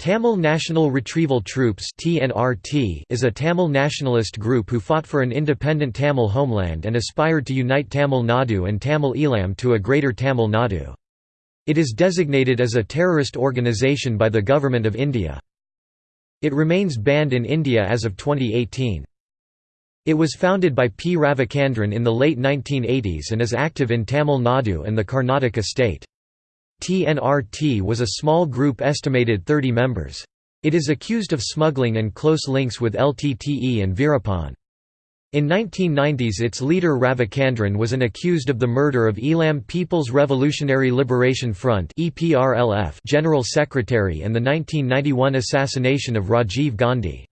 Tamil National Retrieval Troops is a Tamil nationalist group who fought for an independent Tamil homeland and aspired to unite Tamil Nadu and Tamil Eelam to a greater Tamil Nadu. It is designated as a terrorist organisation by the Government of India. It remains banned in India as of 2018. It was founded by P. Ravichandran in the late 1980s and is active in Tamil Nadu and the Karnataka state. TNRT was a small group estimated 30 members. It is accused of smuggling and close links with LTTE and Veerappan. In 1990s its leader Ravichandran was an accused of the murder of Eelam People's Revolutionary Liberation Front General Secretary and the 1991 assassination of Rajiv Gandhi.